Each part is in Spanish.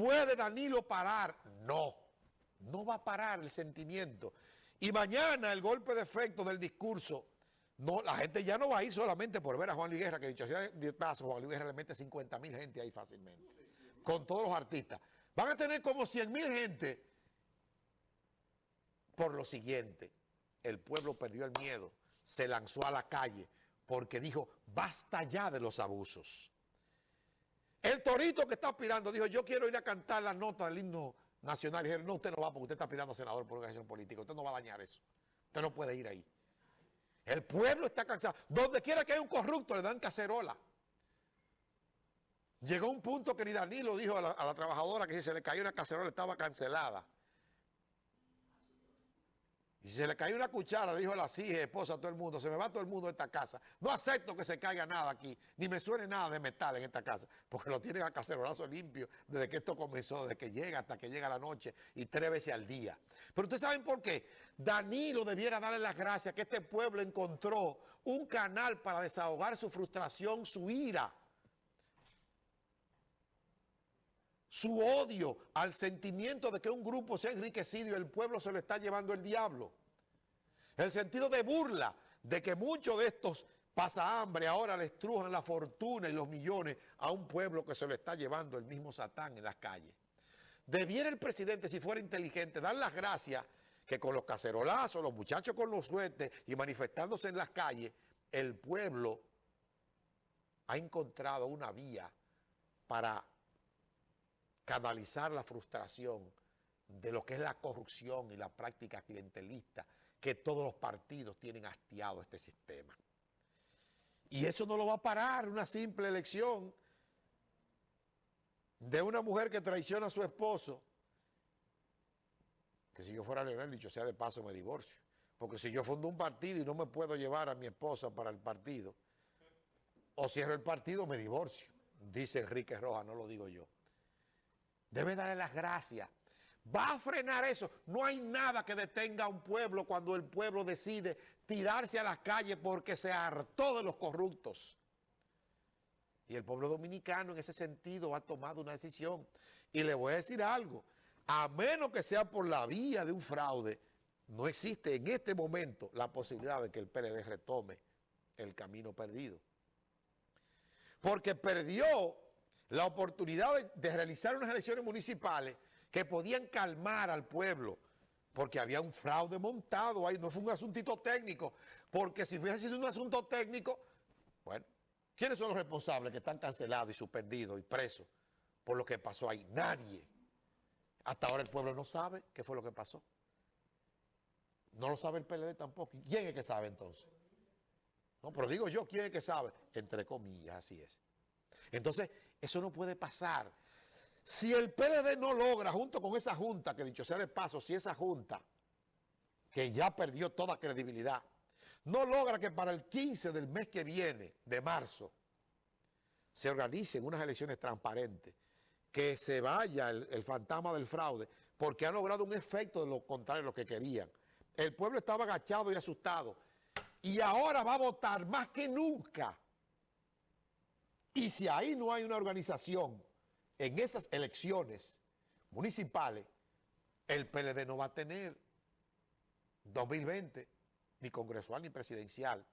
¿Puede Danilo parar? No, no va a parar el sentimiento. Y mañana el golpe de efecto del discurso, no, la gente ya no va a ir solamente por ver a Juan Luis Guerra, que dicho sea de paso, Juan Luis Guerra le mete 50 mil gente ahí fácilmente, con todos los artistas. Van a tener como 100 mil gente por lo siguiente. El pueblo perdió el miedo, se lanzó a la calle, porque dijo, basta ya de los abusos. El torito que está aspirando dijo, yo quiero ir a cantar la nota del himno nacional. Y dijeron, no, usted no va porque usted está aspirando a senador por organización política. Usted no va a dañar eso. Usted no puede ir ahí. El pueblo está cansado. Donde quiera que haya un corrupto le dan cacerola. Llegó un punto que ni Danilo dijo a la, a la trabajadora que si se le cayó una cacerola estaba cancelada. Y si se le cayó una cuchara, le dijo a la hija, esposa, a todo el mundo, se me va todo el mundo de esta casa. No acepto que se caiga nada aquí, ni me suene nada de metal en esta casa, porque lo tienen a cacerolazo limpio desde que esto comenzó, desde que llega hasta que llega la noche y tres veces al día. Pero ustedes saben por qué. Danilo debiera darle las gracias que este pueblo encontró un canal para desahogar su frustración, su ira. Su odio al sentimiento de que un grupo se ha enriquecido y el pueblo se lo está llevando el diablo. El sentido de burla de que muchos de estos pasa hambre ahora le estrujan la fortuna y los millones a un pueblo que se lo está llevando el mismo Satán en las calles. Debiera el presidente, si fuera inteligente, dar las gracias que con los cacerolazos, los muchachos con los suertes y manifestándose en las calles, el pueblo ha encontrado una vía para canalizar la frustración de lo que es la corrupción y la práctica clientelista que todos los partidos tienen hastiado este sistema. Y eso no lo va a parar una simple elección de una mujer que traiciona a su esposo, que si yo fuera Leonel, dicho sea de paso, me divorcio. Porque si yo fundo un partido y no me puedo llevar a mi esposa para el partido, o cierro el partido, me divorcio. Dice Enrique Rojas, no lo digo yo. Debe darle las gracias. Va a frenar eso. No hay nada que detenga a un pueblo cuando el pueblo decide tirarse a las calles porque se hartó de los corruptos. Y el pueblo dominicano en ese sentido ha tomado una decisión. Y le voy a decir algo. A menos que sea por la vía de un fraude, no existe en este momento la posibilidad de que el PLD retome el camino perdido. Porque perdió la oportunidad de, realizar unas elecciones municipales que podían calmar al pueblo, porque había un fraude montado ahí, no fue un asuntito técnico, porque si hubiese sido un asunto técnico, bueno, ¿quiénes son los responsables que están cancelados y suspendidos y presos por lo que pasó ahí? Nadie. Hasta ahora el pueblo no sabe qué fue lo que pasó. No lo sabe el PLD tampoco. ¿Quién es que sabe entonces? No, pero digo yo, ¿quién es que sabe? Entre comillas, así es. Entonces, eso no puede pasar. Si el PLD no logra, junto con esa junta, que dicho sea de paso, si esa junta, que ya perdió toda credibilidad, no logra que para el 15 del mes que viene, de marzo, se organicen unas elecciones transparentes, que se vaya el, el fantasma del fraude, porque ha logrado un efecto de lo contrario de lo que querían. El pueblo estaba agachado y asustado, y ahora va a votar más que nunca y si ahí no hay una organización en esas elecciones municipales, el PLD no va a tener 2020 ni congresual ni presidencial.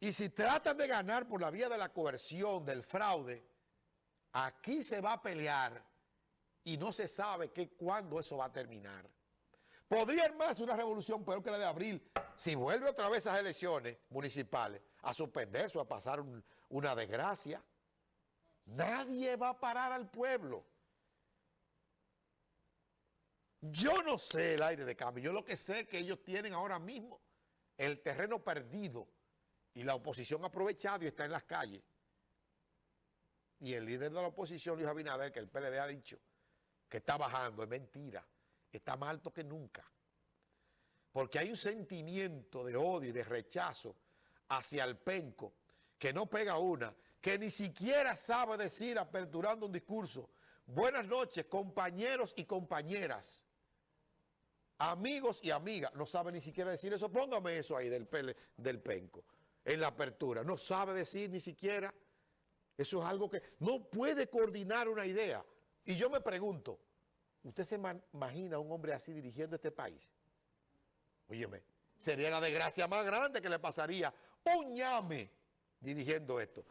Y si tratan de ganar por la vía de la coerción, del fraude, aquí se va a pelear y no se sabe que, cuándo eso va a terminar. Podría armarse una revolución peor que la de abril si vuelve otra vez a esas elecciones municipales a suspenderse o a pasar una desgracia. Nadie va a parar al pueblo. Yo no sé el aire de cambio, yo lo que sé es que ellos tienen ahora mismo el terreno perdido y la oposición ha aprovechado y está en las calles. Y el líder de la oposición, Luis Abinader, que el PLD ha dicho que está bajando, es mentira, está más alto que nunca. Porque hay un sentimiento de odio y de rechazo hacia el penco que no pega una, que ni siquiera sabe decir, aperturando un discurso, buenas noches, compañeros y compañeras, amigos y amigas, no sabe ni siquiera decir eso, póngame eso ahí del, pele, del penco, en la apertura, no sabe decir ni siquiera, eso es algo que no puede coordinar una idea, Y yo me pregunto, ¿usted se imagina un hombre así dirigiendo este país? Óyeme, sería la desgracia más grande que le pasaría. Un ñame dirigiendo esto.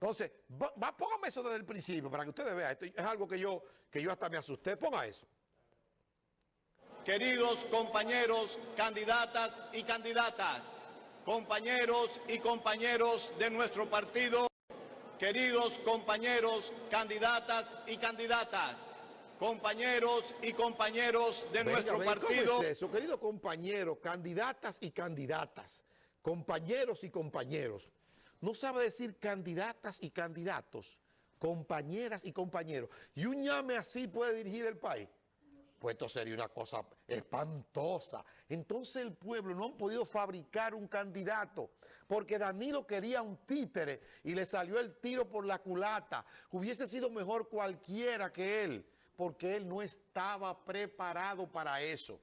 Entonces, va, póngame eso desde el principio para que ustedes vean. Esto es algo que yo, que yo hasta me asusté. Ponga eso. Queridos compañeros, candidatas y candidatas, compañeros y compañeros de nuestro partido, queridos compañeros, candidatas y candidatas, compañeros y compañeros de nuestro partido. ¿cómo es eso? Queridos compañeros, candidatas y candidatas, compañeros y compañeros. No sabe decir candidatas y candidatos, compañeras y compañeros. Y un llame así puede dirigir el país. Pues esto sería una cosa espantosa. Entonces el pueblo no han podido fabricar un candidato, porque Danilo quería un títere y le salió el tiro por la culata. Hubiese sido mejor cualquiera que él, porque él no estaba preparado para eso.